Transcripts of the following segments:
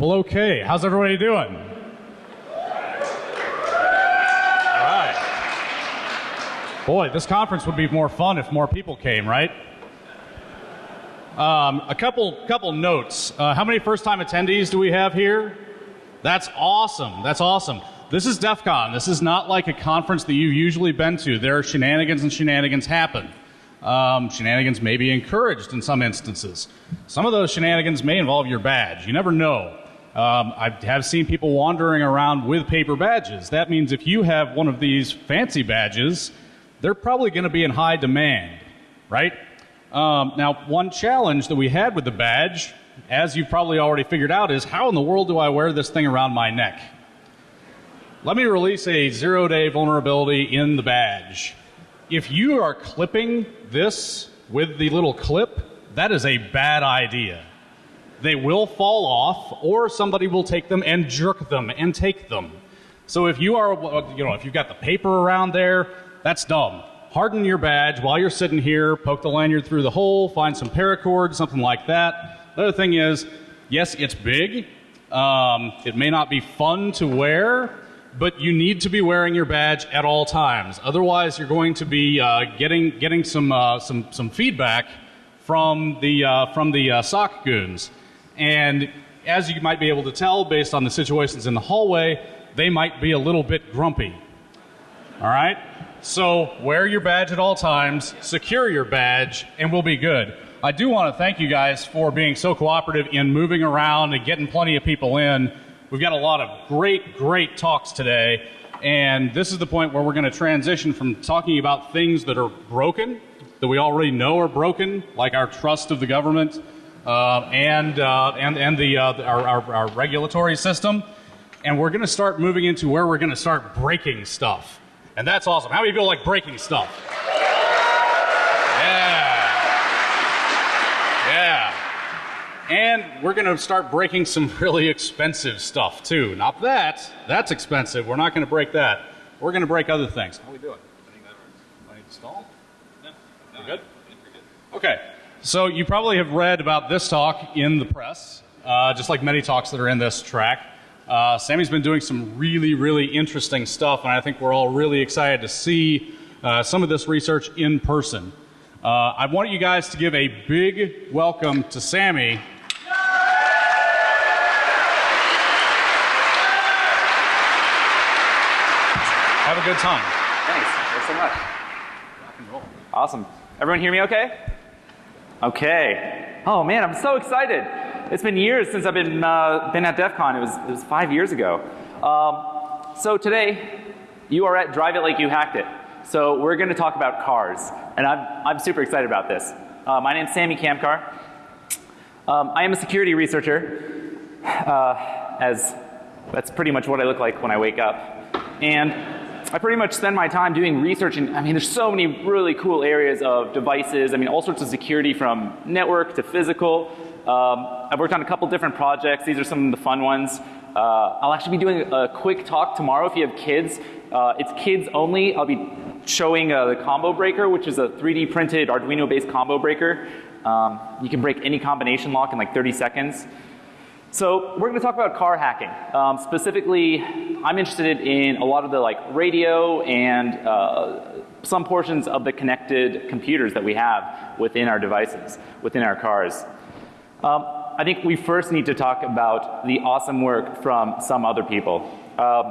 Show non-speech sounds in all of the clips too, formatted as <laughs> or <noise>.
Well, okay. How's everybody doing? All right. Boy, this conference would be more fun if more people came, right? Um, a couple couple notes. Uh, how many first time attendees do we have here? That's awesome. That's awesome. This is DEF CON. This is not like a conference that you've usually been to. There are shenanigans and shenanigans happen. Um, shenanigans may be encouraged in some instances. Some of those shenanigans may involve your badge. You never know. Um, I have seen people wandering around with paper badges. That means if you have one of these fancy badges, they're probably going to be in high demand, right? Um, now, one challenge that we had with the badge, as you've probably already figured out, is how in the world do I wear this thing around my neck? Let me release a zero day vulnerability in the badge. If you are clipping this with the little clip, that is a bad idea. They will fall off, or somebody will take them and jerk them and take them. So if you are, you know, if you've got the paper around there, that's dumb. Harden your badge while you're sitting here, poke the lanyard through the hole, find some paracord, something like that. The other thing is, yes, it's big. Um, it may not be fun to wear, but you need to be wearing your badge at all times. Otherwise, you're going to be uh, getting getting some uh, some some feedback from the uh, from the uh, SOC goons. And as you might be able to tell based on the situations in the hallway, they might be a little bit grumpy. All right? So wear your badge at all times, secure your badge, and we'll be good. I do want to thank you guys for being so cooperative in moving around and getting plenty of people in. We've got a lot of great, great talks today, and this is the point where we're going to transition from talking about things that are broken, that we already know are broken, like our trust of the government, uh, and, uh, and, and the, uh, our, our, our regulatory system. And we're going to start moving into where we're going to start breaking stuff. And that's awesome. How many people like breaking stuff? Yeah. Yeah. And we're going to start breaking some <laughs> really expensive stuff too. Not that. That's expensive. We're not going to break that. We're going to break other things. How are we doing? I think that works. I need to stall? No. We're good? Okay. So you probably have read about this talk in the press, uh, just like many talks that are in this track. Uh, Sammy's been doing some really, really interesting stuff, and I think we're all really excited to see uh, some of this research in person. Uh, I want you guys to give a big welcome to Sammy. Have a good time. Thanks. Thanks so much. Rock and roll. Awesome. Everyone hear me okay? Okay. Oh man, I'm so excited. It's been years since I've been, uh, been at DEF CON. It was, it was five years ago. Um, so today, you are at Drive It Like You Hacked It. So we're going to talk about cars. And I'm, I'm super excited about this. Uh, my name's Sammy Kamkar. Um, I am a security researcher, uh, as that's pretty much what I look like when I wake up. And I pretty much spend my time doing research and I mean there's so many really cool areas of devices. I mean all sorts of security from network to physical. Um, I've worked on a couple different projects. These are some of the fun ones. Uh, I'll actually be doing a quick talk tomorrow if you have kids. Uh, it's kids only. I'll be showing uh, the combo breaker which is a 3D printed Arduino based combo breaker. Um, you can break any combination lock in like 30 seconds. So we're going to talk about car hacking. Um, specifically, I'm interested in a lot of the like radio and uh, some portions of the connected computers that we have within our devices, within our cars. Um, I think we first need to talk about the awesome work from some other people. Um,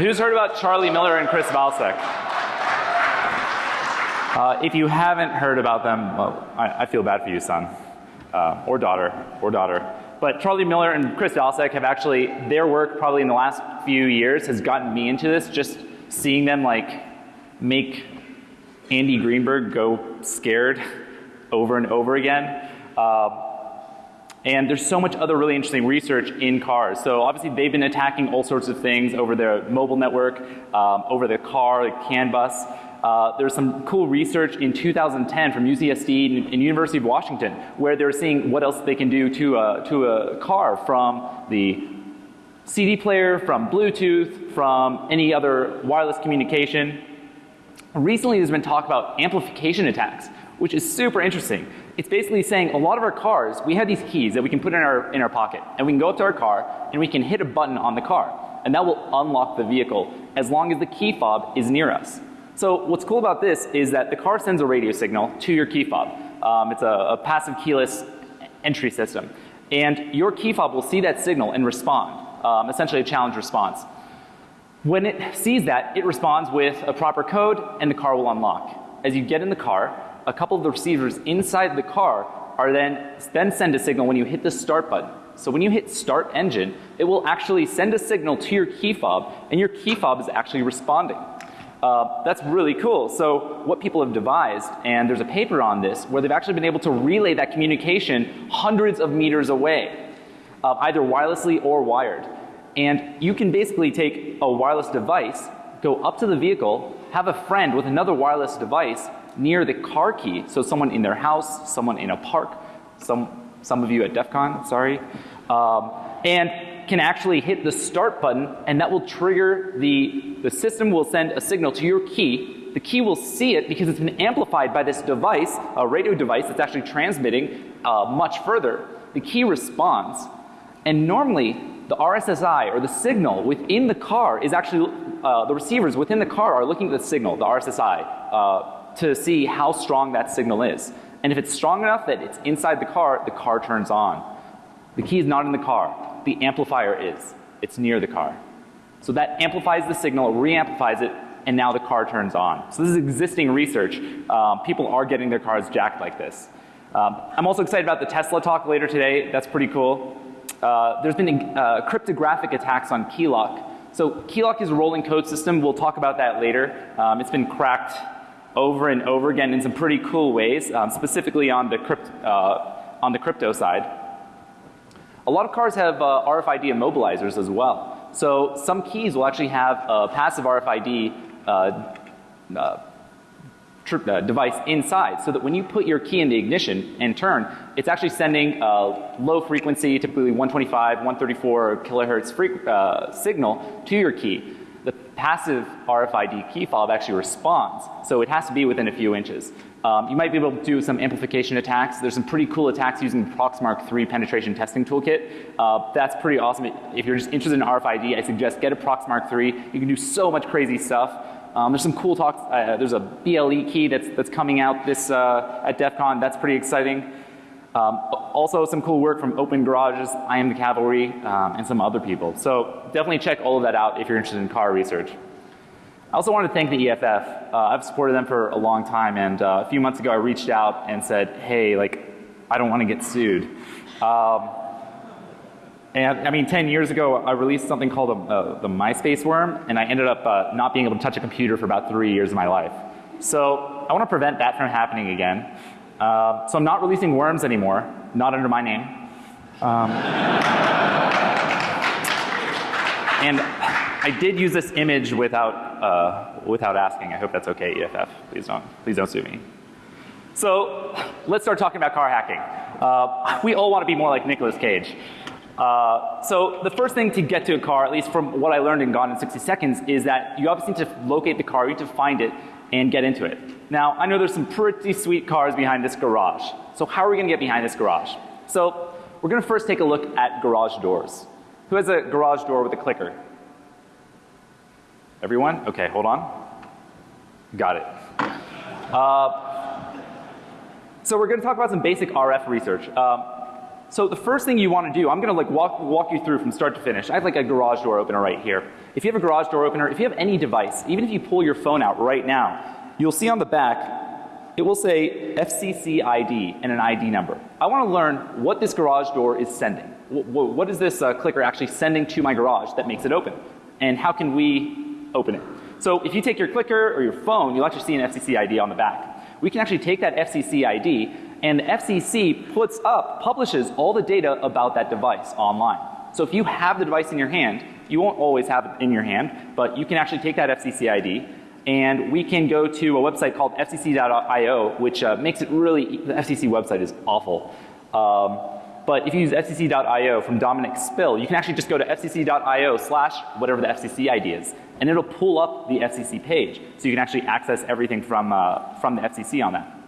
who's heard about Charlie Miller and Chris Valsek? Uh, if you haven't heard about them, well, I, I feel bad for you, son, uh, or daughter, or daughter. But Charlie Miller and Chris Valsek have actually, their work probably in the last few years has gotten me into this, just seeing them like make Andy Greenberg go scared over and over again. Uh, and there's so much other really interesting research in cars. So obviously they've been attacking all sorts of things over their mobile network, um, over the car, like CAN bus. Uh, there's some cool research in 2010 from UCSD and, and, University of Washington where they're seeing what else they can do to a, to a car from the CD player, from Bluetooth, from any other wireless communication. Recently there's been talk about amplification attacks which is super interesting. It's basically saying a lot of our cars, we have these keys that we can put in our, in our pocket and we can go up to our car and we can hit a button on the car and that will unlock the vehicle as long as the key fob is near us. So what's cool about this is that the car sends a radio signal to your key fob. Um, it's a, a passive keyless entry system. And your key fob will see that signal and respond, um, essentially a challenge response. When it sees that, it responds with a proper code and the car will unlock. As you get in the car, a couple of the receivers inside the car are then, then send a signal when you hit the start button. So when you hit start engine, it will actually send a signal to your key fob and your key fob is actually responding. Uh, that's really cool. So what people have devised, and there's a paper on this, where they've actually been able to relay that communication hundreds of meters away, uh, either wirelessly or wired. And you can basically take a wireless device, go up to the vehicle, have a friend with another wireless device near the car key, so someone in their house, someone in a park, some, some of you at DEF CON, sorry, um, and can actually hit the start button and that will trigger the, the system will send a signal to your key. The key will see it because it's been amplified by this device, a radio device that's actually transmitting uh, much further. The key responds and normally the RSSI or the signal within the car is actually, uh, the receivers within the car are looking at the signal, the RSSI, uh, to see how strong that signal is. And if it's strong enough that it's inside the car, the car turns on. The key is not in the car. The amplifier is. It's near the car. So that amplifies the signal, re-amplifies it, and now the car turns on. So this is existing research. Um, people are getting their cars jacked like this. Um, I'm also excited about the Tesla talk later today. That's pretty cool. Uh, there's been uh, cryptographic attacks on Keylock. So Keylock is a rolling code system. We'll talk about that later. Um, it's been cracked over and over again in some pretty cool ways, um, specifically on the, crypt, uh, on the crypto side. A lot of cars have uh, RFID immobilizers as well. So some keys will actually have a passive RFID uh, uh, uh, device inside so that when you put your key in the ignition and turn, it's actually sending a low frequency, typically 125, 134 kilohertz uh, signal to your key. Passive RFID key fob actually responds, so it has to be within a few inches. Um, you might be able to do some amplification attacks. There's some pretty cool attacks using Proxmark 3 penetration testing toolkit. Uh, that's pretty awesome. If you're just interested in RFID, I suggest get a Proxmark 3. You can do so much crazy stuff. Um, there's some cool talks. Uh, there's a BLE key that's, that's coming out this uh, at DEF CON. That's pretty exciting. Um, also some cool work from Open Garages, I Am the Cavalry, um, and some other people. So definitely check all of that out if you're interested in car research. I also want to thank the EFF. Uh, I've supported them for a long time and uh, a few months ago I reached out and said, hey, like, I don't want to get sued. Um, and I mean, 10 years ago, I released something called a, uh, the MySpace worm, and I ended up uh, not being able to touch a computer for about three years of my life. So I want to prevent that from happening again. Uh, so I'm not releasing worms anymore, not under my name. Um, and I did use this image without, uh, without asking. I hope that's okay, EFF. Please don't, please don't sue me. So let's start talking about car hacking. Uh, we all want to be more like Nicolas Cage. Uh, so the first thing to get to a car, at least from what I learned in Gone in 60 Seconds, is that you obviously need to locate the car, you need to find it and get into it. Now I know there's some pretty sweet cars behind this garage. So how are we going to get behind this garage? So we're going to first take a look at garage doors. Who has a garage door with a clicker? Everyone? Okay, hold on. Got it. Uh, so we're going to talk about some basic RF research. Um, so the first thing you want to do, I'm going to like walk, walk you through from start to finish. I have like a garage door opener right here. If you have a garage door opener, if you have any device, even if you pull your phone out right now, you'll see on the back it will say FCC ID and an ID number. I want to learn what this garage door is sending. what is this uh, clicker actually sending to my garage that makes it open? And how can we open it. So if you take your clicker or your phone, you'll actually see an FCC ID on the back. We can actually take that FCC ID and the FCC puts up, publishes all the data about that device online. So if you have the device in your hand, you won't always have it in your hand, but you can actually take that FCC ID and we can go to a website called fcc.io which uh, makes it really, the FCC website is awful. Um, but if you use fcc.io from Dominic Spill, you can actually just go to fcc.io slash whatever the FCC ID is, and it'll pull up the FCC page. So you can actually access everything from, uh, from the FCC on that.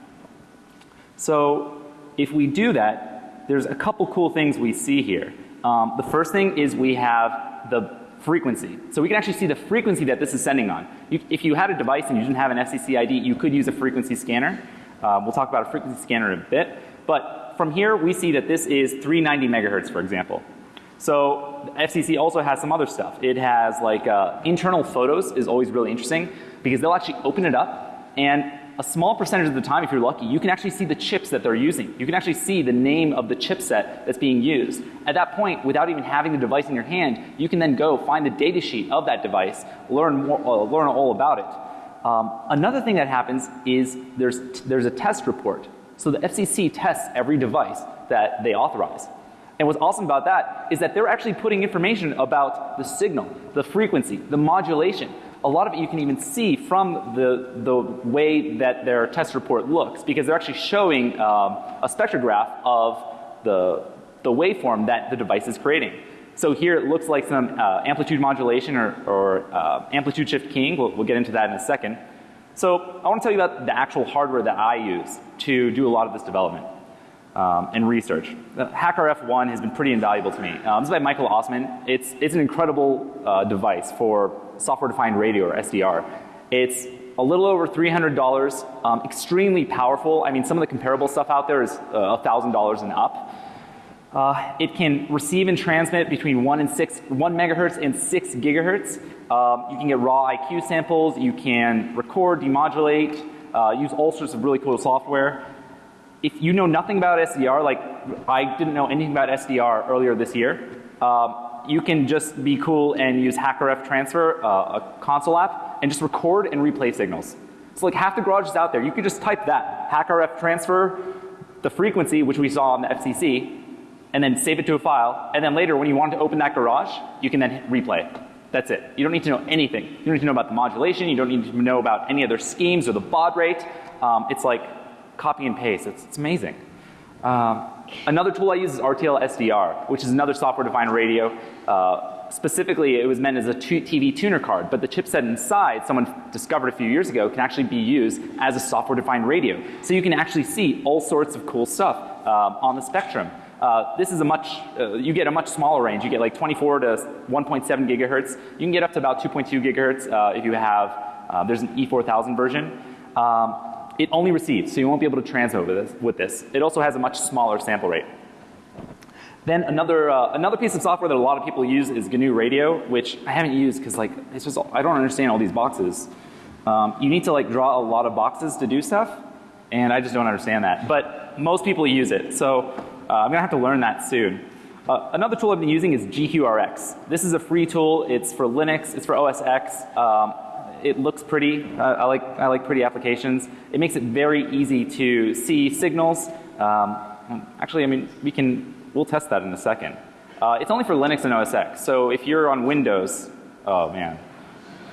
So if we do that, there's a couple cool things we see here. Um, the first thing is we have the frequency. So we can actually see the frequency that this is sending on. You, if you had a device and you didn't have an FCC ID, you could use a frequency scanner. Uh, we'll talk about a frequency scanner in a bit. But from here, we see that this is 390 megahertz, for example. So FCC also has some other stuff. It has like uh, internal photos is always really interesting because they'll actually open it up and a small percentage of the time, if you're lucky, you can actually see the chips that they're using. You can actually see the name of the chipset that's being used. At that point, without even having the device in your hand, you can then go find the data sheet of that device, learn more, uh, learn all about it. Um, another thing that happens is there's there's a test report. So the FCC tests every device that they authorize. And what's awesome about that is that they're actually putting information about the signal, the frequency, the modulation, a lot of it you can even see from the, the way that their test report looks because they're actually showing um, a spectrograph of the, the waveform that the device is creating. So here it looks like some uh, amplitude modulation or, or uh, amplitude shift keying. We'll, we'll get into that in a second. So I want to tell you about the actual hardware that I use to do a lot of this development um, and research. The HackRF1 has been pretty invaluable to me. Um, this is by Michael Ossmann. It's, it's an incredible uh, device for software defined radio or SDR. It's a little over $300, um, extremely powerful. I mean, some of the comparable stuff out there is uh, $1,000 and up. Uh, it can receive and transmit between 1 and 6, 1 megahertz and 6 gigahertz. Um, you can get raw IQ samples, you can record, demodulate, uh, use all sorts of really cool software. If you know nothing about SDR, like I didn't know anything about SDR earlier this year, um, you can just be cool and use HackRF Transfer, uh, a console app, and just record and replay signals. So like half the garage is out there. You could just type that, HackRF Transfer, the frequency, which we saw on the FCC, and then save it to a file. And then later when you want to open that garage, you can then hit replay. That's it. You don't need to know anything. You don't need to know about the modulation. You don't need to know about any other schemes or the baud rate. Um, it's like copy and paste. It's, it's amazing. Um, another tool I use is RTL SDR, which is another software defined radio. Uh, specifically, it was meant as a TV tuner card, but the chipset inside, someone discovered a few years ago, can actually be used as a software defined radio. So you can actually see all sorts of cool stuff um, on the spectrum. Uh, this is a much, uh, you get a much smaller range. You get like 24 to 1.7 gigahertz. You can get up to about 2.2 gigahertz uh, if you have, uh, there's an E4000 version. Um, it only receives, so you won't be able to transmit with this. With this. It also has a much smaller sample rate. Then another, uh, another piece of software that a lot of people use is GNU Radio, which I haven't used because like, it's just, I don't understand all these boxes. Um, you need to like draw a lot of boxes to do stuff, and I just don't understand that. But most people use it, so uh, I'm gonna have to learn that soon. Uh, another tool I've been using is GQRX. This is a free tool. It's for Linux. It's for OS X. Um, it looks pretty. Uh, I like I like pretty applications. It makes it very easy to see signals. Um, actually, I mean, we can we'll test that in a second. Uh, it's only for Linux and OS X. So if you're on Windows, oh man,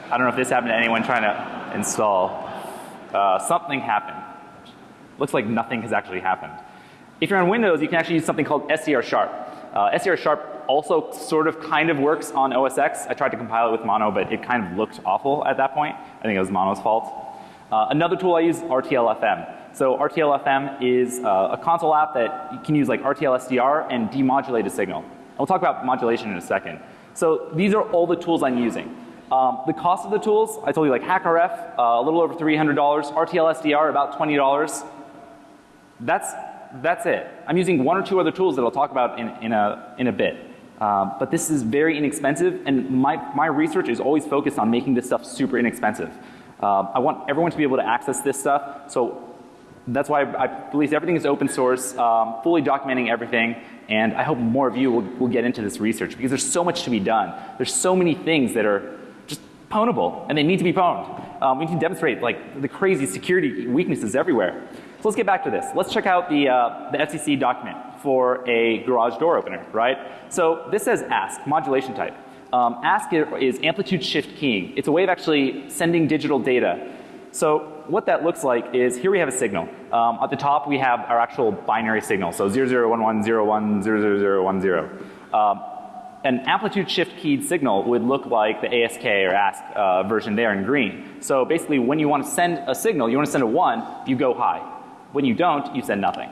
I don't know if this happened to anyone trying to install. Uh, something happened. Looks like nothing has actually happened. If you're on Windows, you can actually use something called SDR Sharp. Uh, SDR Sharp also sort of kind of works on OS X. I tried to compile it with Mono, but it kind of looked awful at that point. I think it was Mono's fault. Uh, another tool I use is RTL-FM. So RTL-FM is uh, a console app that you can use like RTL SDR and demodulate a signal. I'll talk about modulation in a second. So these are all the tools I'm using. Um, the cost of the tools, I told you like HackRF, uh, a little over $300, RTL SDR about $20. That's, that's it. I'm using one or two other tools that I'll talk about in, in, a, in a bit. Um, but this is very inexpensive and my, my research is always focused on making this stuff super inexpensive. Um, I want everyone to be able to access this stuff so that's why I, I believe everything is open source, um, fully documenting everything and I hope more of you will, will get into this research because there's so much to be done. There's so many things that are just pwnable and they need to be pwned. Um, we need to demonstrate like the crazy security weaknesses everywhere. So let's get back to this. Let's check out the, uh, the FCC document for a garage door opener, right? So this says ask, modulation type. Um, ask is amplitude shift keying. It's a way of actually sending digital data. So what that looks like is here we have a signal. Um, at the top we have our actual binary signal. So 0011010010. Um, an amplitude shift keyed signal would look like the ASK or ASK uh, version there in green. So basically when you want to send a signal, you want to send a 1, you go high. When you don't, you send nothing.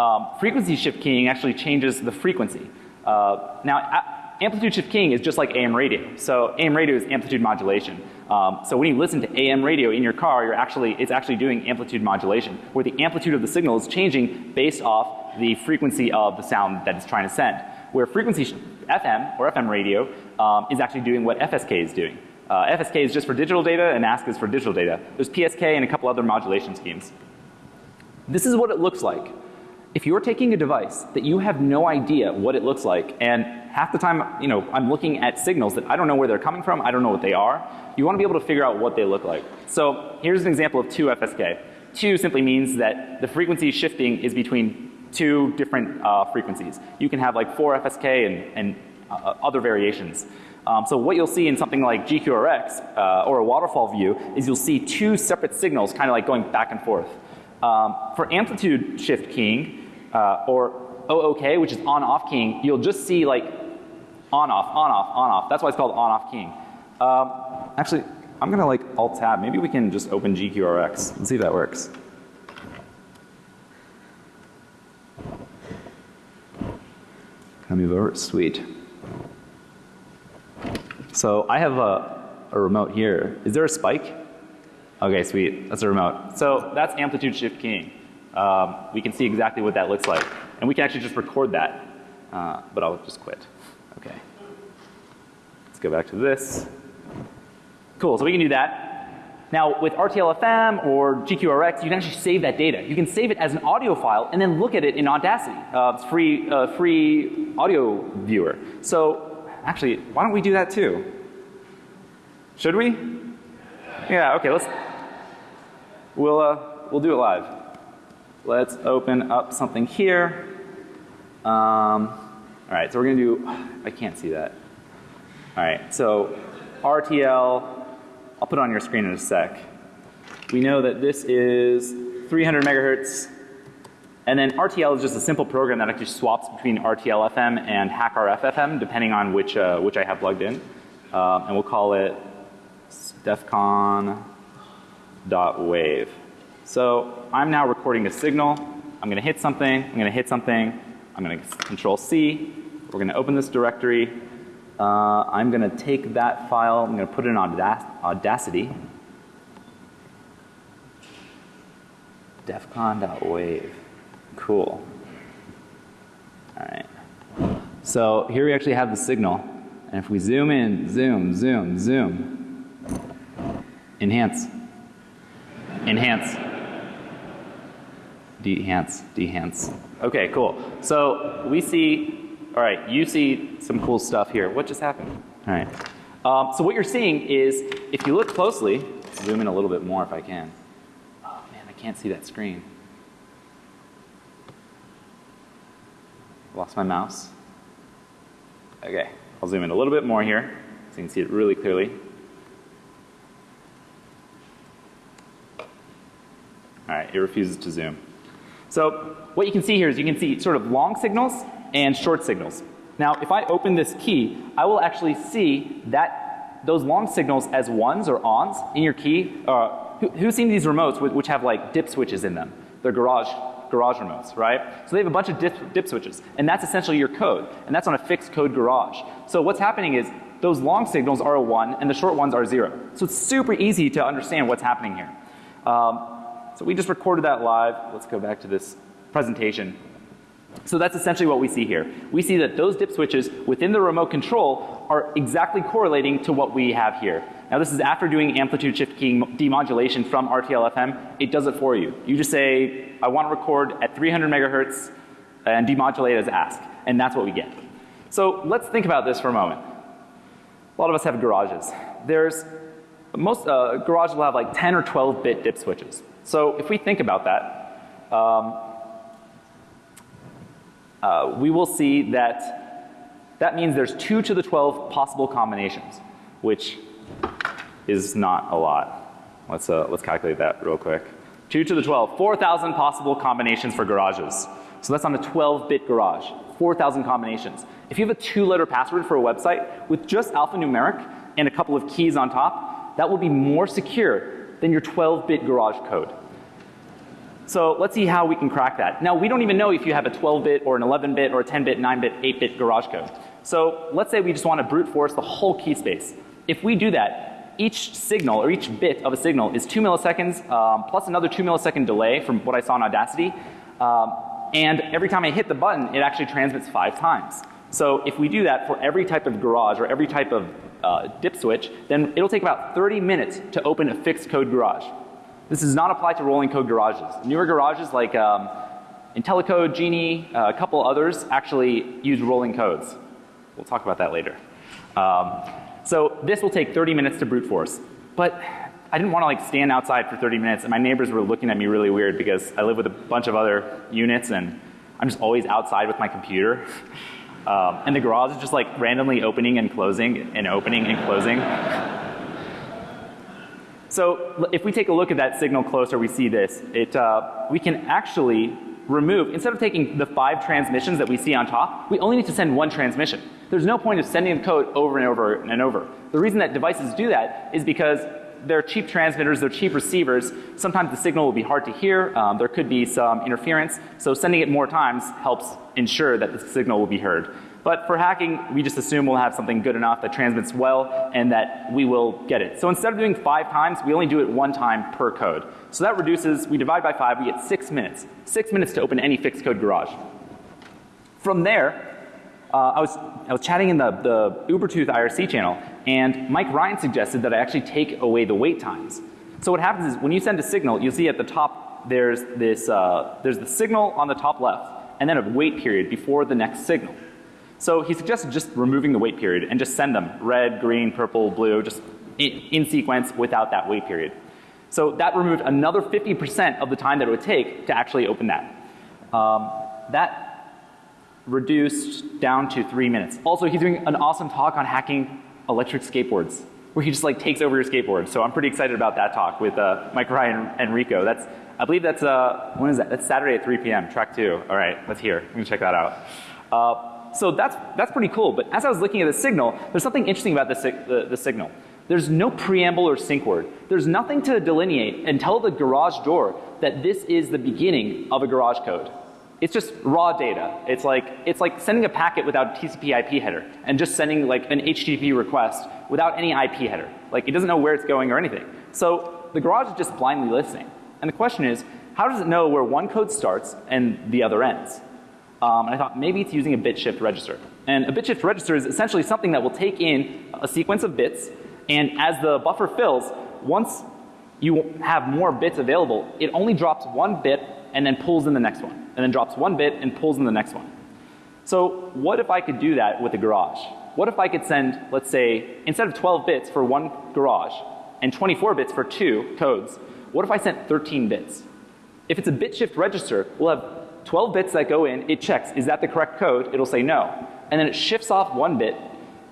Um, frequency shift keying actually changes the frequency. Uh, now, amplitude shift keying is just like AM radio. So AM radio is amplitude modulation. Um, so when you listen to AM radio in your car, you're actually it's actually doing amplitude modulation, where the amplitude of the signal is changing based off the frequency of the sound that it's trying to send. Where frequency FM or FM radio um, is actually doing what FSK is doing. Uh, FSK is just for digital data and ASK is for digital data. There's PSK and a couple other modulation schemes. This is what it looks like. If you're taking a device that you have no idea what it looks like and half the time, you know, I'm looking at signals that I don't know where they're coming from, I don't know what they are, you want to be able to figure out what they look like. So here's an example of 2 FSK. 2 simply means that the frequency shifting is between two different uh, frequencies. You can have like 4 FSK and, and uh, other variations. Um, so what you'll see in something like GQRX uh, or a waterfall view is you'll see two separate signals kind of like going back and forth. Um, for amplitude shift keying uh, or OOK, which is on off keying, you'll just see like on off, on off, on off. That's why it's called on off keying. Um, actually, I'm gonna like alt tab. Maybe we can just open GQRX and see if that works. Over? Sweet. So I have a, a remote here. Is there a spike? Okay, sweet. That's a remote. So that's amplitude shift keying. Um, we can see exactly what that looks like. And we can actually just record that. Uh, but I'll just quit. Okay. Let's go back to this. Cool. So we can do that. Now with RTLFM or GQRX, you can actually save that data. You can save it as an audio file and then look at it in Audacity. Uh, free, uh, free audio viewer. So actually, why don't we do that too? Should we? Yeah. Okay. Let's. We'll uh, we'll do it live. Let's open up something here. Um, all right. So we're gonna do. I can't see that. All right. So RTL. I'll put on your screen in a sec. We know that this is 300 megahertz and then RTL is just a simple program that actually swaps between RTL FM and HackRF FM depending on which, uh, which I have plugged in. Um, and we'll call it defcon.wave. So I'm now recording a signal. I'm going to hit something. I'm going to hit something. I'm going to control C. We're going to open this directory. Uh, I'm going to take that file. I'm going to put it in Audacity. defcon.wave. Cool. All right. So here we actually have the signal. And if we zoom in, zoom, zoom, zoom, enhance, enhance, dehance, dehance. Okay, cool. So we see, all right, you see some cool stuff here. What just happened? All right. Um, so what you're seeing is, if you look closely, zoom in a little bit more if I can. Oh man, I can't see that screen. Lost my mouse. Okay, I'll zoom in a little bit more here so you can see it really clearly. Alright, it refuses to zoom. So what you can see here is you can see sort of long signals and short signals. Now if I open this key, I will actually see that those long signals as ones or ons in your key. Uh, who, who's seen these remotes which have like dip switches in them? They're garage garage remotes, right? So they have a bunch of dip, dip switches and that's essentially your code and that's on a fixed code garage. So what's happening is those long signals are a 1 and the short ones are 0. So it's super easy to understand what's happening here. Um, so we just recorded that live. Let's go back to this presentation. So that's essentially what we see here. We see that those dip switches within the remote control are exactly correlating to what we have here. Now this is after doing amplitude shift keying demodulation from RTL FM. It does it for you. You just say, I want to record at 300 megahertz and demodulate as ask. And that's what we get. So let's think about this for a moment. A lot of us have garages. There's most uh, garages will have like 10 or 12 bit dip switches. So if we think about that, um, uh, we will see that that means there's 2 to the 12 possible combinations, which is not a lot. Let's, uh, let's calculate that real quick. 2 to the 12, 4,000 possible combinations for garages. So that's on a 12 bit garage, 4,000 combinations. If you have a two letter password for a website with just alphanumeric and a couple of keys on top, that will be more secure than your 12 bit garage code. So let's see how we can crack that. Now we don't even know if you have a 12-bit or an 11-bit or a 10-bit, 9-bit, 8-bit garage code. So let's say we just want to brute force the whole key space. If we do that, each signal or each bit of a signal is 2 milliseconds um, plus another 2 millisecond delay from what I saw in Audacity. Um, and every time I hit the button, it actually transmits five times. So if we do that for every type of garage or every type of uh, dip switch, then it'll take about 30 minutes to open a fixed code garage. This does not apply to rolling code garages. Newer garages like um, IntelliCode, Genie, uh, a couple others actually use rolling codes. We'll talk about that later. Um, so this will take 30 minutes to brute force. But I didn't want to like stand outside for 30 minutes and my neighbors were looking at me really weird because I live with a bunch of other units and I'm just always outside with my computer. <laughs> Um, and the garage is just like randomly opening and closing and opening and closing. so if we take a look at that signal closer, we see this. It, uh, we can actually remove, instead of taking the five transmissions that we see on top, we only need to send one transmission. There's no point of sending the code over and over and over. The reason that devices do that is because they're cheap transmitters, they're cheap receivers. Sometimes the signal will be hard to hear. Um, there could be some interference. So sending it more times helps ensure that the signal will be heard. But for hacking, we just assume we'll have something good enough that transmits well and that we will get it. So instead of doing five times, we only do it one time per code. So that reduces, we divide by five, we get six minutes. Six minutes to open any fixed code garage. From there, uh, I, was, I was chatting in the, the Ubertooth IRC channel and Mike Ryan suggested that I actually take away the wait times. So what happens is when you send a signal, you'll see at the top there's this, uh, there's the signal on the top left and then a wait period before the next signal. So he suggested just removing the wait period and just send them red, green, purple, blue, just in, in sequence without that wait period. So that removed another 50% of the time that it would take to actually open that. Um, that reduced down to three minutes. Also, he's doing an awesome talk on hacking electric skateboards where he just like takes over your skateboard. So I'm pretty excited about that talk with uh, Mike Ryan and Rico. That's, I believe that's, uh, when is that? That's Saturday at 3 p.m., track two. All right, let's hear. I'm gonna check that out. Uh, so that's, that's pretty cool. But as I was looking at the signal, there's something interesting about the, the, the signal. There's no preamble or sync word. There's nothing to delineate and tell the garage door that this is the beginning of a garage code. It's just raw data. It's like, it's like sending a packet without a TCP IP header and just sending like an HTTP request without any IP header. Like it doesn't know where it's going or anything. So the garage is just blindly listening. And the question is, how does it know where one code starts and the other ends? Um, and I thought maybe it's using a bit shift register. And a bit shift register is essentially something that will take in a sequence of bits and as the buffer fills, once you have more bits available, it only drops one bit and then pulls in the next one and then drops one bit and pulls in the next one. So what if I could do that with a garage? What if I could send, let's say, instead of 12 bits for one garage and 24 bits for two codes, what if I sent 13 bits? If it's a bit shift register, we'll have 12 bits that go in, it checks, is that the correct code? It'll say no. And then it shifts off one bit,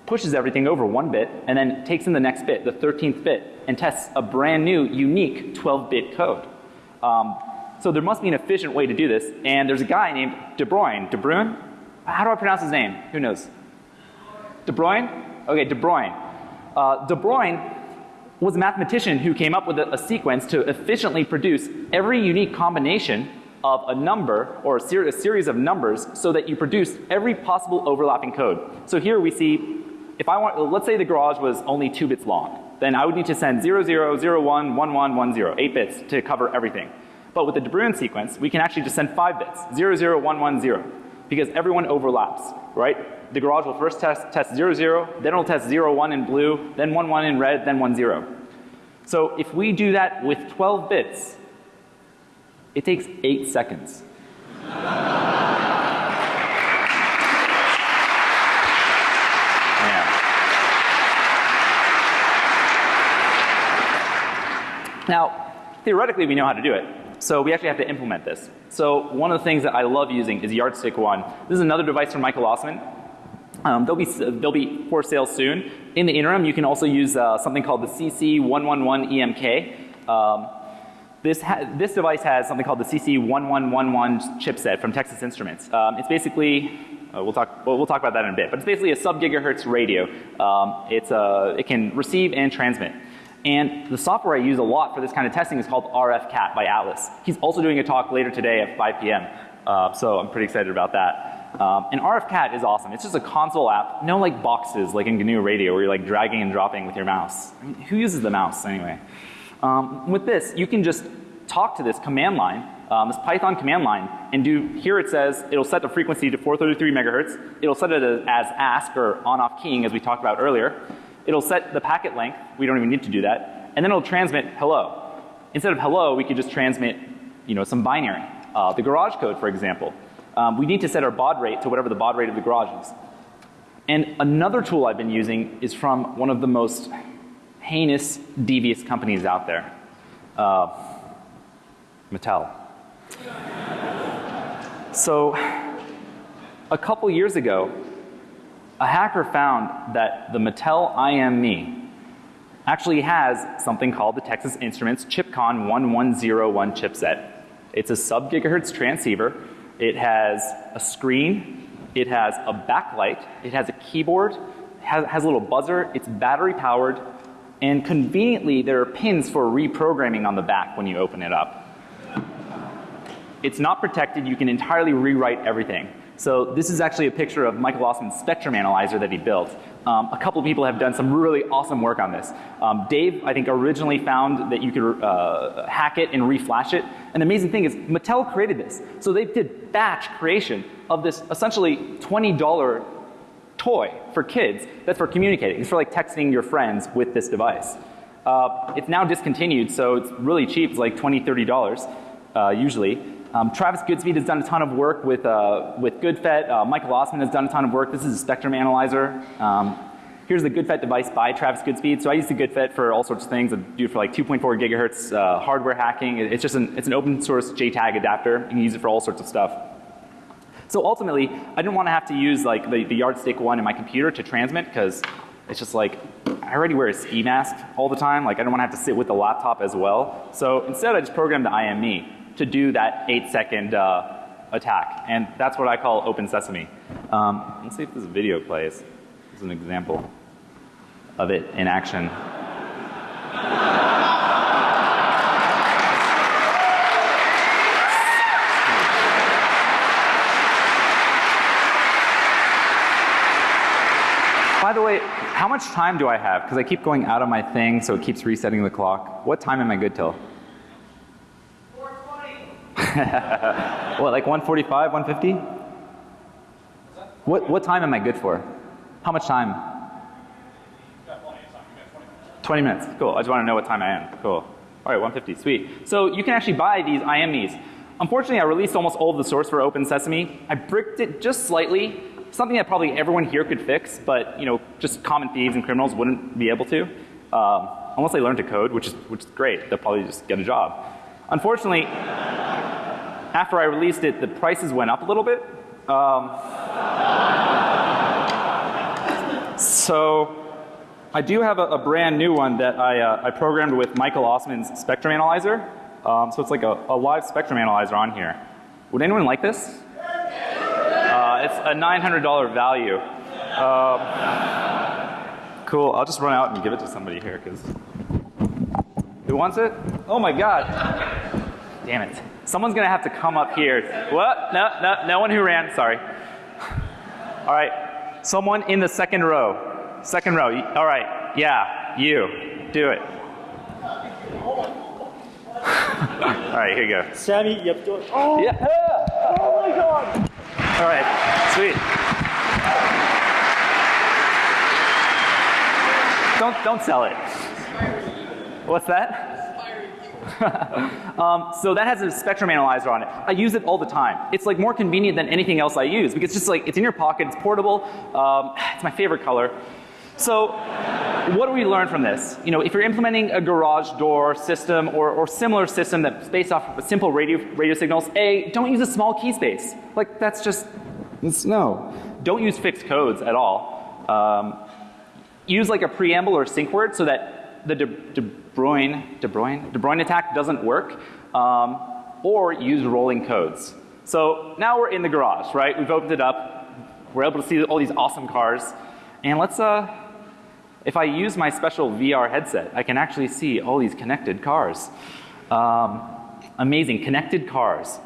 pushes everything over one bit, and then takes in the next bit, the 13th bit, and tests a brand new, unique 12 bit code. Um, so there must be an efficient way to do this. And there's a guy named De Bruijn. De Bruijn? How do I pronounce his name? Who knows? De Bruijn? Okay, De Bruijn. Uh, De Bruijn was a mathematician who came up with a, a, sequence to efficiently produce every unique combination of a number or a, ser a series of numbers so that you produce every possible overlapping code. So here we see if I want, let's say the garage was only two bits long, then I would need to send 00, 01, 11, 10, 8 bits to cover everything. But with the De Bruijn sequence, we can actually just send five bits, 00110, because everyone overlaps, right? The garage will first test, test 00, then it'll test 01 in blue, then 11 in red, then 10. So if we do that with 12 bits, it takes 8 seconds. Now, theoretically, we know how to do it. So we actually have to implement this. So one of the things that I love using is Yardstick One. This is another device from Michael Ossmann. Um, they'll be they'll be for sale soon. In the interim, you can also use uh, something called the CC111 EMK. Um, this this device has something called the CC1111 chipset from Texas Instruments. Um, it's basically uh, we'll talk we'll, we'll, talk about that in a bit, but it's basically a sub gigahertz radio. Um, it's a it can receive and transmit. And the software I use a lot for this kind of testing is called RFCat by Atlas. He's also doing a talk later today at 5 p.m. Uh, so I'm pretty excited about that. Um, and RFCat is awesome. It's just a console app, no like boxes like in GNU Radio where you're like dragging and dropping with your mouse. I mean, who uses the mouse anyway? Um, with this, you can just talk to this command line, um, this Python command line, and do, here it says it'll set the frequency to 433 megahertz. It'll set it as, as ask or on off keying as we talked about earlier. It'll set the packet length. We don't even need to do that. And then it'll transmit hello. Instead of hello, we could just transmit, you know, some binary. Uh, the garage code, for example. Um, we need to set our baud rate to whatever the baud rate of the garage is. And another tool I've been using is from one of the most heinous, devious companies out there. Uh, Mattel. So, a couple years ago, a hacker found that the Mattel IMMe actually has something called the Texas Instruments ChipCon 1101 chipset. It's a sub gigahertz transceiver. It has a screen. It has a backlight. It has a keyboard. Has, has a little buzzer. It's battery powered. And conveniently, there are pins for reprogramming on the back when you open it up. It's not protected. You can entirely rewrite everything. So this is actually a picture of Michael Ossmann's spectrum analyzer that he built. Um, a couple of people have done some really awesome work on this. Um, Dave, I think, originally found that you could uh, hack it and reflash it. And the amazing thing is, Mattel created this. So they did batch creation of this essentially $20 toy for kids that's for communicating. It's for like texting your friends with this device. Uh, it's now discontinued, so it's really cheap. It's like $20, $30 uh, usually. Um, Travis Goodspeed has done a ton of work with, uh, with GoodFET. Uh, Michael Ossmann has done a ton of work. This is a spectrum analyzer. Um, here's the GoodFET device by Travis Goodspeed. So I use the GoodFET for all sorts of things. I do it for like 2.4 gigahertz uh, hardware hacking. It's just an, it's an open source JTAG adapter. You can use it for all sorts of stuff. So ultimately, I didn't want to have to use like the, the yardstick one in my computer to transmit because it's just like I already wear a ski mask all the time. Like I don't want to have to sit with the laptop as well. So instead, I just programmed the IMMe to do that eight second uh, attack. And that's what I call open sesame. Um, let's see if this video plays. This is an example of it in action. By the way, how much time do I have? Because I keep going out of my thing, so it keeps resetting the clock. What time am I good till? <laughs> what, like 145, 150? What, what time am I good for? How much time? 20 minutes. Cool. I just want to know what time I am. Cool. All right, 150. Sweet. So you can actually buy these IMEs. Unfortunately, I released almost all of the source for Open Sesame. I bricked it just slightly. Something that probably everyone here could fix, but you know, just common thieves and criminals wouldn't be able to. Um, unless they learn to code, which is, which is great. They'll probably just get a job. Unfortunately, after I released it, the prices went up a little bit. Um, so I do have a, a, brand new one that I, uh, I programmed with Michael Ossmann's spectrum analyzer. Um, so it's like a, a, live spectrum analyzer on here. Would anyone like this? Uh, it's a $900 value. Um, cool. I'll just run out and give it to somebody here because who wants it? Oh my god. Damn it. Someone's going to have to come up here. What? No, no, no one who ran. Sorry. All right. Someone in the second row. Second row. All right. Yeah, you. Do it. <laughs> All right, here you go. Sammy, yep. Oh, yeah. oh my god. All right. Sweet. Don't don't sell it. What's that? <laughs> um, so that has a spectrum analyzer on it. I use it all the time. It's like more convenient than anything else I use because it's just like it's in your pocket, it's portable, um, it's my favorite color. So what do we learn from this? You know, if you're implementing a garage door system or, or similar system that's based off of simple radio, radio signals, A, don't use a small key space. Like that's just, it's, no. Don't use fixed codes at all. Um, use like a preamble or sync word so that the De, De Bruyne, De Bruyne, De Bruyne attack doesn't work. Um, or use rolling codes. So now we're in the garage, right? We've opened it up. We're able to see all these awesome cars. And let's, uh, If I use my special VR headset, I can actually see all these connected cars. Um, amazing, connected cars.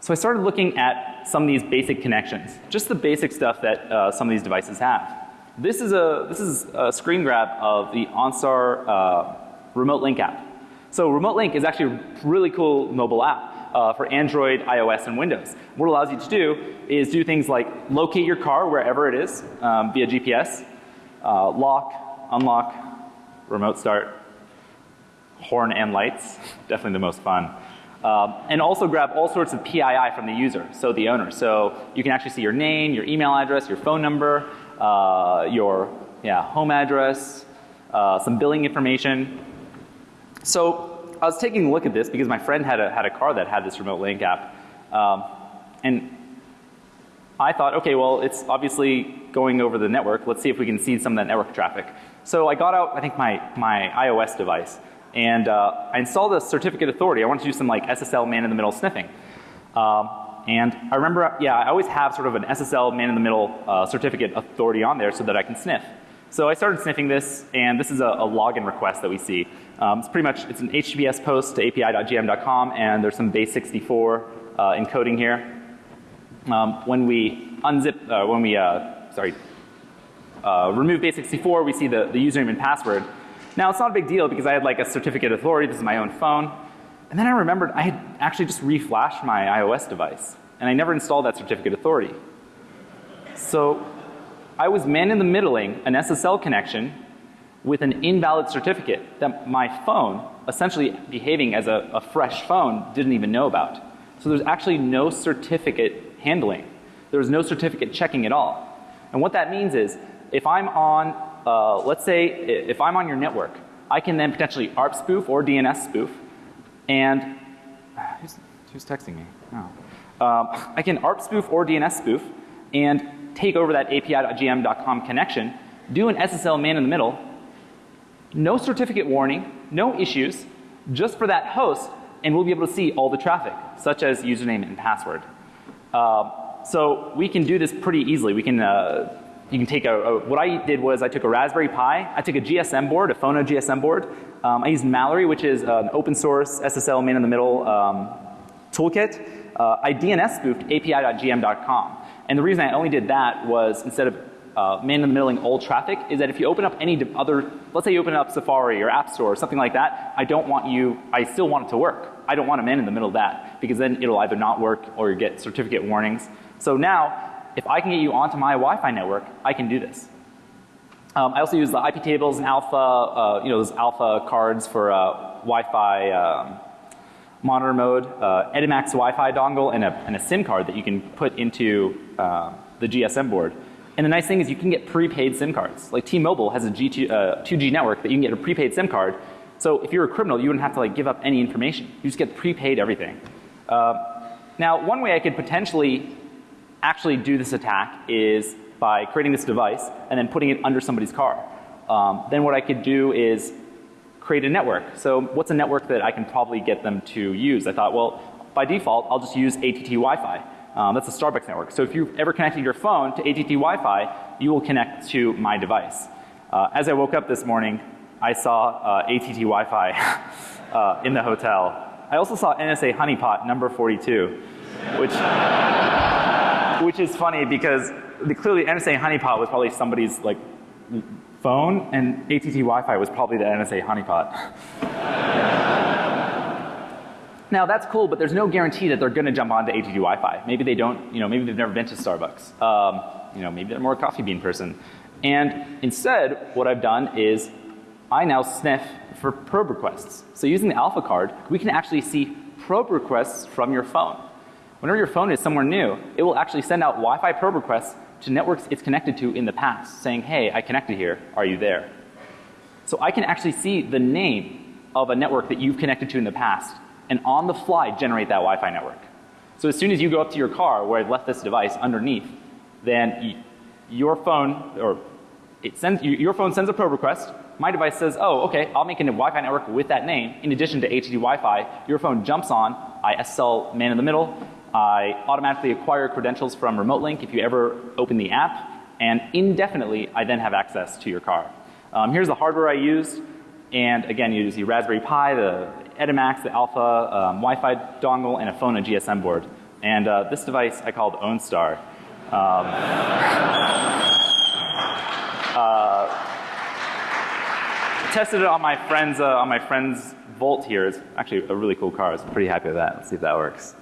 So I started looking at some of these basic connections, just the basic stuff that uh, some of these devices have. This is a this is a screen grab of the OnStar uh, Remote Link app. So Remote Link is actually a really cool mobile app uh, for Android, iOS, and Windows. What it allows you to do is do things like locate your car wherever it is um, via GPS, uh, lock, unlock, remote start, horn and lights, <laughs> definitely the most fun. Um, and also grab all sorts of PII from the user, so the owner. So you can actually see your name, your email address, your phone number, uh, your yeah, home address, uh, some billing information. So I was taking a look at this because my friend had a, had a car that had this remote link app. Um, and I thought, okay, well, it's obviously going over the network. Let's see if we can see some of that network traffic. So I got out, I think, my, my iOS device and uh, I installed a certificate authority. I wanted to do some like SSL man in the middle sniffing. Um, and I remember, yeah, I always have sort of an SSL man in the middle uh, certificate authority on there so that I can sniff. So I started sniffing this, and this is a, a login request that we see. Um, it's pretty much it's an HTTPS post to api.gm.com, and there's some base64 uh, encoding here. Um, when we unzip, uh, when we uh, sorry, uh, remove base64, we see the, the username and password. Now it's not a big deal because I had like a certificate authority, this is my own phone. And then I remembered I had actually just reflashed my iOS device and I never installed that certificate authority. So I was man in the middling an SSL connection with an invalid certificate that my phone, essentially behaving as a, a fresh phone, didn't even know about. So there's actually no certificate handling. There was no certificate checking at all. And what that means is if I'm on uh, let's say if I'm on your network, I can then potentially ARP spoof or DNS spoof, and who's, who's texting me? Oh. Um, I can ARP spoof or DNS spoof and take over that API.gm.com connection, do an SSL man in the middle, no certificate warning, no issues, just for that host, and we'll be able to see all the traffic, such as username and password. Uh, so we can do this pretty easily. We can uh, you can take a, a, what I did was I took a Raspberry Pi, I took a GSM board, a Phono GSM board. Um, I used Mallory, which is an open source SSL man in the middle um, toolkit. Uh, I DNS spoofed api.gm.com. And the reason I only did that was instead of uh, man in the middling old traffic is that if you open up any other, let's say you open up Safari or App Store or something like that, I don't want you, I still want it to work. I don't want a man in the middle of that because then it'll either not work or you get certificate warnings. So now if I can get you onto my Wi-Fi network, I can do this. Um, I also use the IP tables and alpha, uh, you know, those alpha cards for uh, Wi-Fi um, monitor mode, uh, Edimax Wi-Fi dongle, and a, and a, SIM card that you can put into uh, the GSM board. And the nice thing is you can get prepaid SIM cards. Like T-Mobile has a G2, 2G uh, network that you can get a prepaid SIM card. So if you're a criminal, you wouldn't have to like give up any information. You just get prepaid everything. Uh, now, one way I could potentially actually do this attack is by creating this device and then putting it under somebody's car. Um, then what I could do is create a network. So what's a network that I can probably get them to use? I thought, well, by default, I'll just use ATT Wi-Fi. Um, that's a Starbucks network. So if you've ever connected your phone to ATT Wi-Fi, you will connect to my device. Uh, as I woke up this morning, I saw uh, ATT Wi-Fi <laughs> uh, in the hotel. I also saw NSA honeypot number 42, which which is funny because the, clearly NSA honeypot was probably somebody's like phone and ATT Wi-Fi was probably the NSA honeypot. <laughs> now that's cool, but there's no guarantee that they're going to jump onto ATT Wi-Fi. Maybe they don't, you know, maybe they've never been to Starbucks. Um, you know, maybe they're more a coffee bean person. And instead, what I've done is I now sniff for probe requests. So using the alpha card, we can actually see probe requests from your phone. Whenever your phone is somewhere new, it will actually send out Wi-Fi probe requests to networks it's connected to in the past saying, hey, I connected here, are you there? So I can actually see the name of a network that you've connected to in the past and on the fly generate that Wi-Fi network. So as soon as you go up to your car where I've left this device underneath, then your phone or it sends your phone sends a probe request. My device says, "Oh, okay, I'll make a Wi-Fi network with that name in addition to ATT Wi-Fi." Your phone jumps on, I SSL man in the middle, I automatically acquire credentials from Remote Link if you ever open the app, and indefinitely I then have access to your car. Um, here's the hardware I used. And again, you use the Raspberry Pi, the Edimax, the Alpha um, Wi-Fi dongle, and a phone and GSM board. And uh, this device I called OwnStar. Um, <laughs> uh, tested it on my friend's uh, on my friend's Volt here. It's actually a really cool car. I was pretty happy with that. Let's see if that works.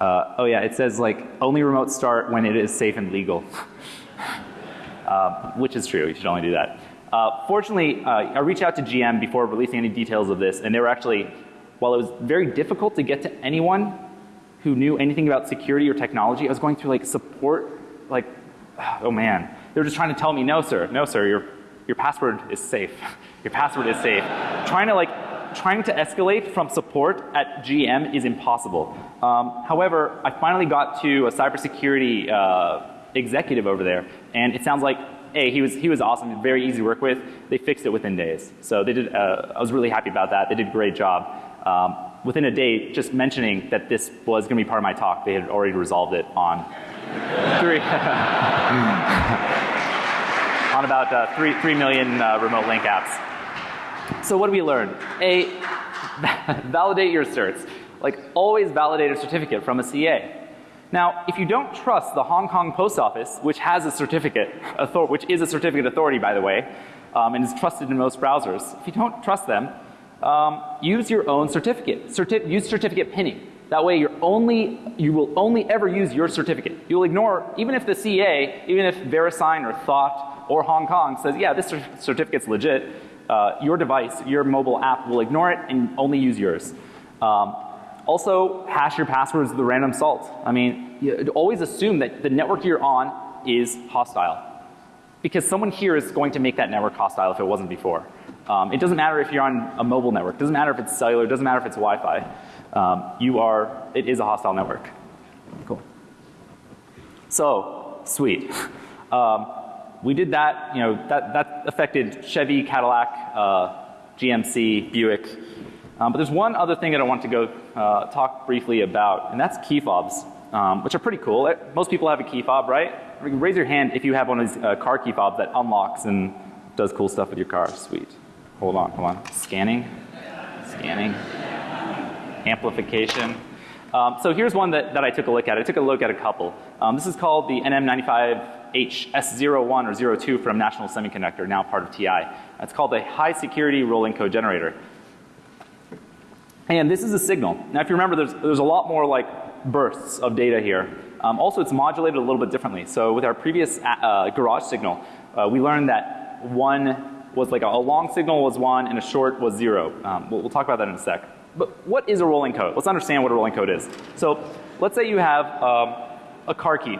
Uh, oh yeah, it says like only remote start when it is safe and legal, <laughs> uh, which is true. You should only do that. Uh, fortunately, uh, I reached out to GM before releasing any details of this, and they were actually, while it was very difficult to get to anyone who knew anything about security or technology, I was going through like support, like, oh man, they were just trying to tell me, no sir, no sir, your your password is safe. <laughs> Your password is safe. trying to like trying to escalate from support at GM is impossible. Um, however, I finally got to a cybersecurity uh, executive over there, and it sounds like hey, he was he was awesome, very easy to work with. They fixed it within days, so they did. Uh, I was really happy about that. They did a great job. Um, within a day, just mentioning that this was going to be part of my talk, they had already resolved it on <laughs> three <laughs> on about uh, three three million uh, remote link apps. So what do we learn? A, <laughs> validate your certs. Like always validate a certificate from a CA. Now, if you don't trust the Hong Kong Post Office, which has a certificate, which is a certificate authority by the way, um, and is trusted in most browsers, if you don't trust them, um, use your own certificate. Certi use certificate pinning. That way you're only, you will only ever use your certificate. You'll ignore, even if the CA, even if VeriSign or Thought or Hong Kong says, yeah, this certificate's legit, uh, your device, your mobile app will ignore it and only use yours. Um, also, hash your passwords with the random salt. I mean, you always assume that the network you're on is hostile. Because someone here is going to make that network hostile if it wasn't before. Um, it doesn't matter if you're on a mobile network. Doesn't matter if it's cellular. Doesn't matter if it's Wi-Fi. Um, you are, it is a hostile network. Cool. So, sweet. <laughs> Um, we did that, you know, that, that affected Chevy, Cadillac, uh, GMC, Buick. Um, but there's one other thing that I want to go uh, talk briefly about, and that's key fobs, um, which are pretty cool. Most people have a key fob, right? Raise your hand if you have one of these uh, car key fobs that unlocks and does cool stuff with your car. Sweet. Hold on, hold on. Scanning, scanning, amplification. Um, so here's one that, that I took a look at. I took a look at a couple. Um, this is called the NM95HS01 or 02 from National Semiconductor, now part of TI. It's called a high security rolling code generator. And this is a signal. Now if you remember there's, there's a lot more like bursts of data here. Um, also it's modulated a little bit differently. So with our previous uh, garage signal, uh, we learned that one was like a, a, long signal was one and a short was zero. Um, we'll, we'll talk about that in a sec. But what is a rolling code? Let's understand what a rolling code is. So let's say you have um, a car key.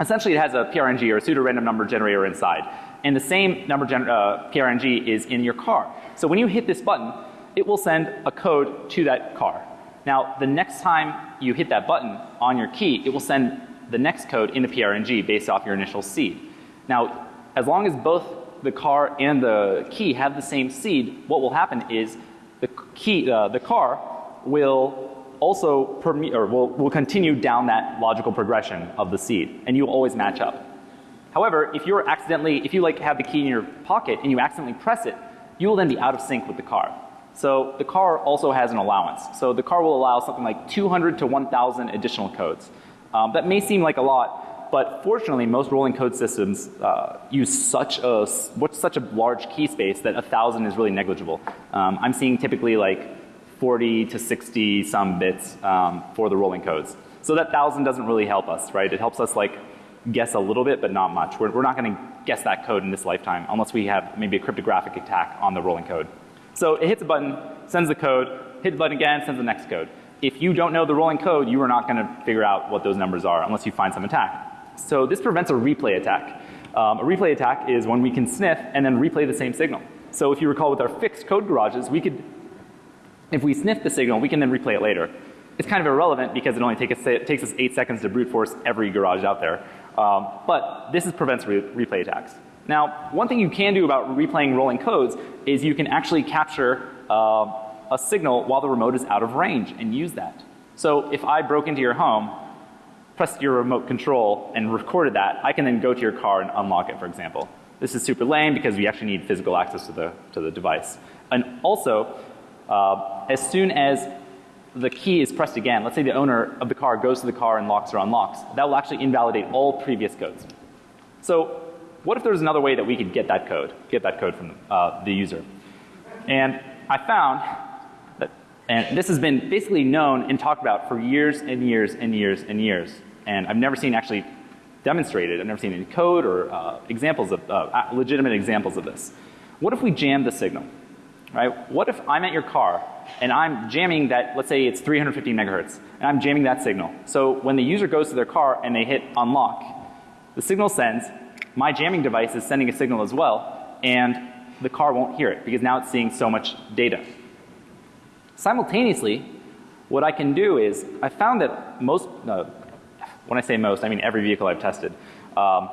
Essentially it has a PRNG or a pseudo random number generator inside. And the same number uh, PRNG is in your car. So when you hit this button, it will send a code to that car. Now the next time you hit that button on your key, it will send the next code in the PRNG based off your initial seed. Now as long as both the car and the key have the same seed, what will happen is the key, uh, the car will also or will, will continue down that logical progression of the seed and you'll always match up. However, if you're accidentally, if you like have the key in your pocket and you accidentally press it, you will then be out of sync with the car. So the car also has an allowance. So the car will allow something like 200 to 1000 additional codes. Um, that may seem like a lot, but fortunately most rolling code systems uh, use such a, what's such a large key space that a thousand is really negligible. Um, I'm seeing typically like 40 to 60 some bits um, for the rolling codes. So that thousand doesn't really help us, right? It helps us like guess a little bit, but not much. We're, we're not going to guess that code in this lifetime unless we have maybe a cryptographic attack on the rolling code. So it hits a button, sends the code, hit the button again, sends the next code. If you don't know the rolling code, you are not going to figure out what those numbers are unless you find some attack. So this prevents a replay attack. Um, a replay attack is when we can sniff and then replay the same signal. So if you recall with our fixed code garages, we could, if we sniff the signal, we can then replay it later. It's kind of irrelevant because it only take us, it takes us eight seconds to brute force every garage out there. Um, but this is prevents re replay attacks. Now, one thing you can do about replaying rolling codes is you can actually capture uh, a signal while the remote is out of range and use that. So if I broke into your home, pressed your remote control and recorded that, I can then go to your car and unlock it, for example. This is super lame because we actually need physical access to the, to the device. And also, uh, as soon as the key is pressed again, let's say the owner of the car goes to the car and locks or unlocks, that will actually invalidate all previous codes. So what if there was another way that we could get that code, get that code from uh, the user? And I found that, and this has been basically known and talked about for years and years and years and years. And I've never seen actually demonstrated, I've never seen any code or uh, examples of, uh, legitimate examples of this. What if we jam the signal? Right? What if I'm at your car and I'm jamming that, let's say it's 350 megahertz, and I'm jamming that signal. So when the user goes to their car and they hit unlock, the signal sends, my jamming device is sending a signal as well, and the car won't hear it because now it's seeing so much data. Simultaneously, what I can do is I found that most, uh, when I say most, I mean every vehicle I've tested. Um,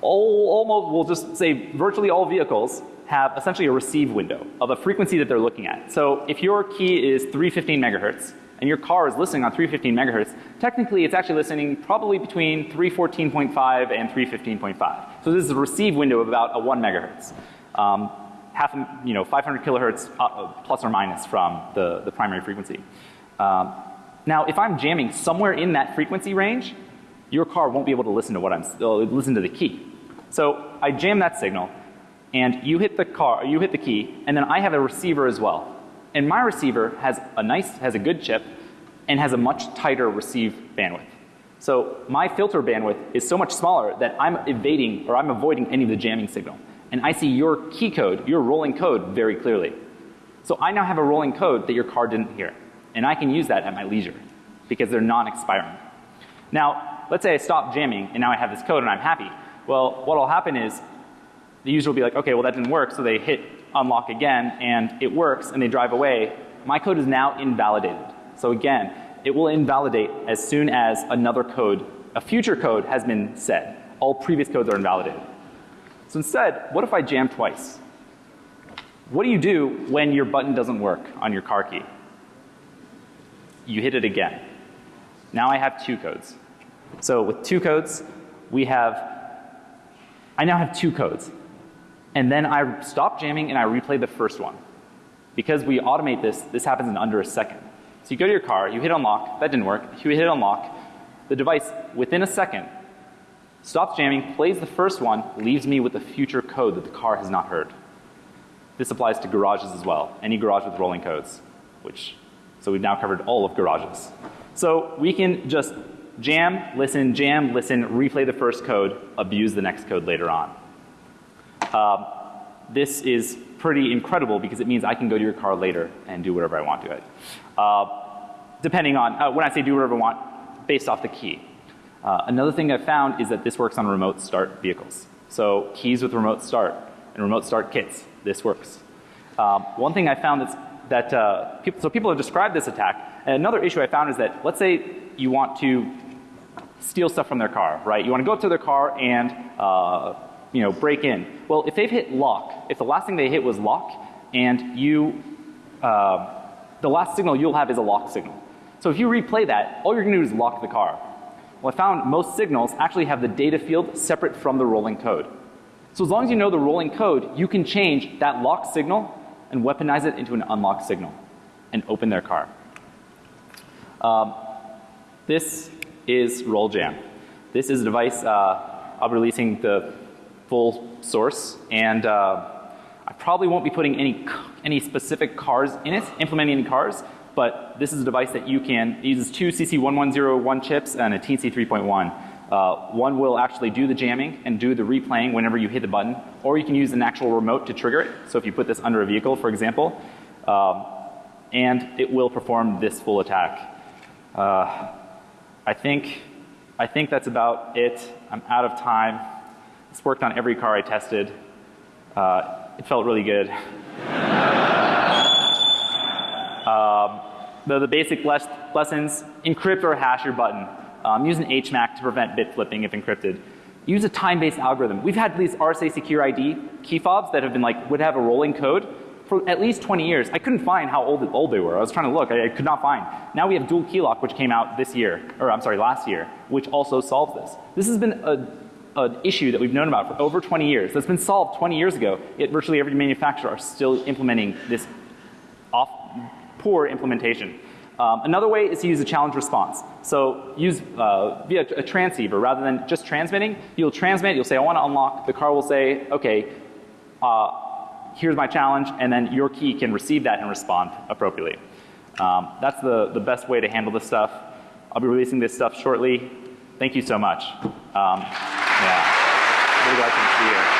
all, almost, we'll just say virtually all vehicles have essentially a receive window of a frequency that they're looking at. So if your key is 315 megahertz and your car is listening on 315 megahertz, technically it's actually listening probably between 314.5 and 315.5. So this is a receive window of about a 1 megahertz. Um, half, you know, 500 kilohertz uh, uh, plus or minus from the, the primary frequency. Um, now if I'm jamming somewhere in that frequency range, your car won't be able to listen to what I'm, uh, listen to the key. So I jam that signal and you hit the car, you hit the key, and then I have a receiver as well. And my receiver has a nice, has a good chip and has a much tighter receive bandwidth. So my filter bandwidth is so much smaller that I'm evading or I'm avoiding any of the jamming signal. And I see your key code, your rolling code very clearly. So I now have a rolling code that your car didn't hear. And I can use that at my leisure because they're non-expiring. Now, let's say I stop jamming and now I have this code and I'm happy. Well, what will happen is the user will be like, okay, well that didn't work, so they hit unlock again and it works and they drive away. My code is now invalidated. So again, it will invalidate as soon as another code, a future code has been set. All previous codes are invalidated. So instead, what if I jam twice? What do you do when your button doesn't work on your car key? You hit it again. Now I have two codes. So with two codes, we have, I now have two codes and then I stop jamming and I replay the first one. Because we automate this, this happens in under a second. So you go to your car, you hit unlock, that didn't work, you hit unlock, the device within a second stops jamming, plays the first one, leaves me with the future code that the car has not heard. This applies to garages as well, any garage with rolling codes, which, so we've now covered all of garages. So we can just jam, listen, jam, listen, replay the first code, abuse the next code later on. Um, this is pretty incredible because it means I can go to your car later and do whatever I want to it. Uh, depending on, uh, when I say do whatever I want, based off the key. Uh, another thing I've found is that this works on remote start vehicles. So keys with remote start and remote start kits, this works. Um, one thing I found that's, that uh, people, so people have described this attack. And another issue I found is that let's say you want to steal stuff from their car, right? You want to go up to their car and uh, you know, break in. Well, if they've hit lock, if the last thing they hit was lock and you, uh, the last signal you'll have is a lock signal. So if you replay that, all you're to do is lock the car. Well, I found most signals actually have the data field separate from the rolling code. So as long as you know the rolling code, you can change that lock signal and weaponize it into an unlock signal and open their car. Um, this is RollJam. This is a device uh, I'll be releasing the full source and uh, I probably won't be putting any any specific cars in it, implementing any cars, but this is a device that you can, uses two CC1101 chips and a TC3.1. Uh, one will actually do the jamming and do the replaying whenever you hit the button, or you can use an actual remote to trigger it. So if you put this under a vehicle, for example, um, and it will perform this full attack. Uh, I think, I think that's about it. I'm out of time. It's worked on every car I tested. Uh, it felt really good. <laughs> um, the, the basic les lessons, encrypt or hash your button. Um, use an HMAC to prevent bit flipping if encrypted. Use a time-based algorithm. We've had these RSA secure ID key fobs that have been like, would have a rolling code for at least 20 years. I couldn't find how old, old they were. I was trying to look. I, I could not find. Now we have dual key lock, which came out this year, or I'm sorry, last year, which also solves this. This has been a an issue that we've known about for over 20 years. That's been solved 20 years ago. Yet virtually every manufacturer are still implementing this off, poor implementation. Um, another way is to use a challenge response. So use uh, via a transceiver rather than just transmitting. You'll transmit. You'll say, "I want to unlock." The car will say, "Okay, uh, here's my challenge," and then your key can receive that and respond appropriately. Um, that's the the best way to handle this stuff. I'll be releasing this stuff shortly. Thank you so much. Um, yeah, really glad to be here.